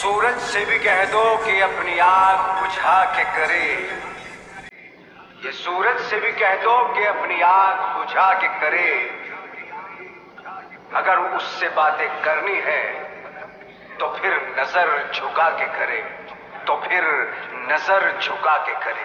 सूरज से भी कह दो कि अपनी आग बुझा के करे। ये सूरज से भी कह दो कि अपनी आग बुझा के करे। अगर उससे बातें करनी है तो फिर नज़र झुका के करे। तो फिर नज़र झुका के करे।